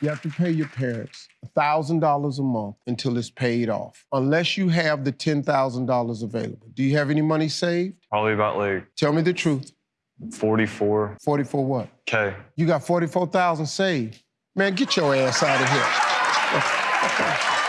You have to pay your parents $1,000 a month until it's paid off, unless you have the $10,000 available. Do you have any money saved? Probably about like Tell me the truth. 44 44 what? K. You got 44,000 saved. Man, get your ass out of here.